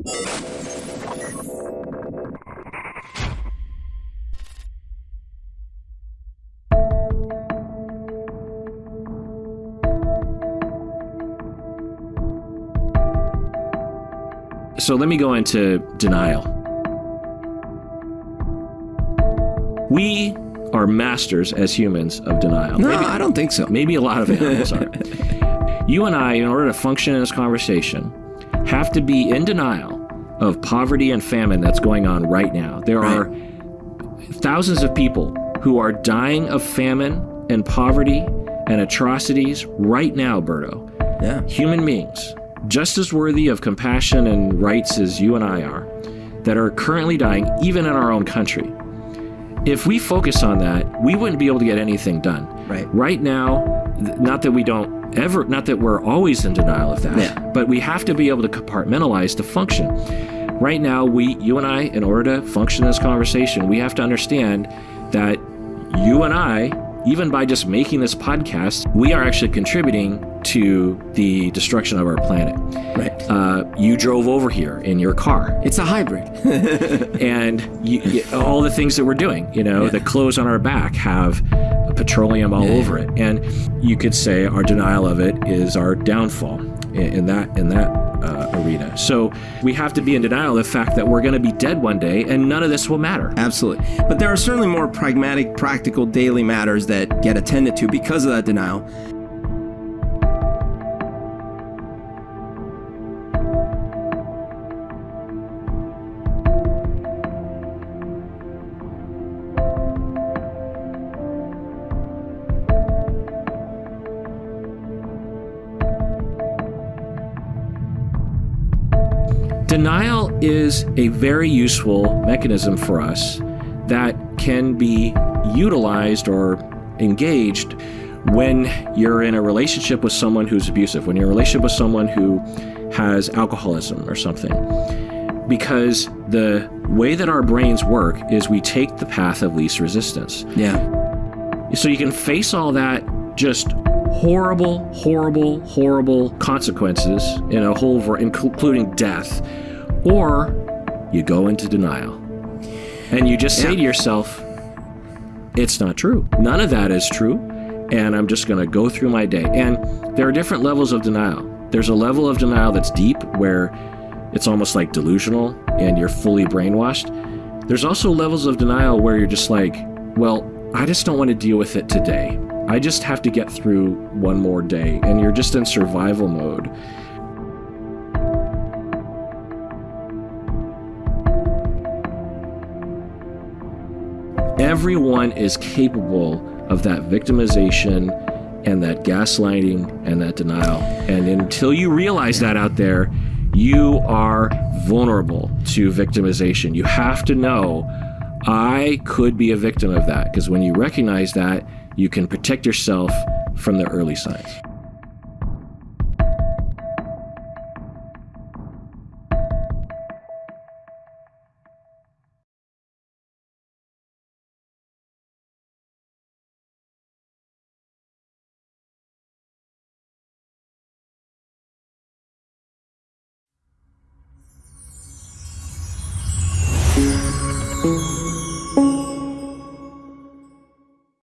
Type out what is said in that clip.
So let me go into denial. We are masters as humans of denial. No, maybe, I don't think so. Maybe a lot of animals are. You and I, in order to function in this conversation, have to be in denial of poverty and famine that's going on right now. There right. are thousands of people who are dying of famine and poverty and atrocities right now, Berto. Yeah. Human beings just as worthy of compassion and rights as you and I are, that are currently dying, even in our own country. If we focus on that, we wouldn't be able to get anything done. Right. Right now, not that we don't ever, not that we're always in denial of that, yeah. but we have to be able to compartmentalize to function. Right now, we, you and I, in order to function in this conversation, we have to understand that you and I even by just making this podcast, we are actually contributing to the destruction of our planet. Right. Uh, you drove over here in your car. It's a hybrid. and you, you, all the things that we're doing, you know, yeah. the clothes on our back have petroleum all yeah. over it. And you could say our denial of it is our downfall in, that in that uh, arena. So we have to be in denial of the fact that we're going to be dead one day and none of this will matter. Absolutely. But there are certainly more pragmatic, practical daily matters that get attended to because of that denial. Denial is a very useful mechanism for us that can be utilized or engaged when you're in a relationship with someone who's abusive, when you're in a relationship with someone who has alcoholism or something. Because the way that our brains work is we take the path of least resistance. Yeah. So you can face all that just horrible, horrible, horrible consequences in a whole, including death, or you go into denial and you just say yeah. to yourself, it's not true. None of that is true. And I'm just going to go through my day. And there are different levels of denial. There's a level of denial that's deep where it's almost like delusional and you're fully brainwashed. There's also levels of denial where you're just like, well, I just don't want to deal with it today. I just have to get through one more day. And you're just in survival mode. Everyone is capable of that victimization and that gaslighting and that denial. And until you realize that out there, you are vulnerable to victimization. You have to know I could be a victim of that because when you recognize that, you can protect yourself from the early signs.